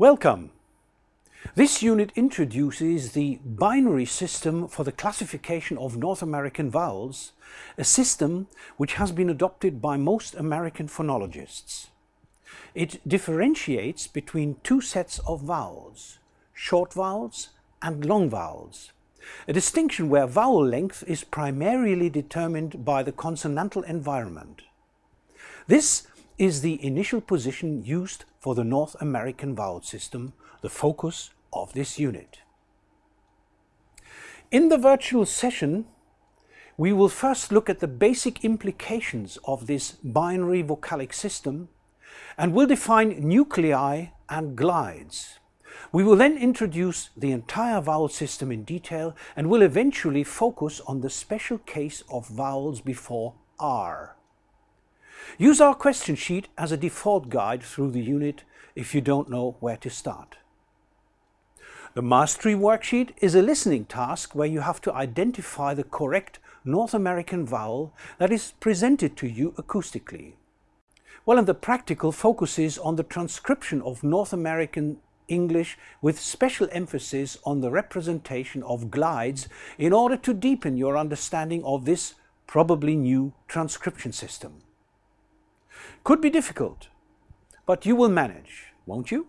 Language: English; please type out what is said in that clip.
Welcome! This unit introduces the binary system for the classification of North American vowels, a system which has been adopted by most American phonologists. It differentiates between two sets of vowels, short vowels and long vowels, a distinction where vowel length is primarily determined by the consonantal environment. This is the initial position used for the North American vowel system, the focus of this unit. In the virtual session, we will first look at the basic implications of this binary vocalic system and will define nuclei and glides. We will then introduce the entire vowel system in detail and will eventually focus on the special case of vowels before R. Use our question sheet as a default guide through the unit if you don't know where to start. The Mastery Worksheet is a listening task where you have to identify the correct North American vowel that is presented to you acoustically. Well, and the practical focuses on the transcription of North American English with special emphasis on the representation of glides in order to deepen your understanding of this probably new transcription system. Could be difficult, but you will manage, won't you?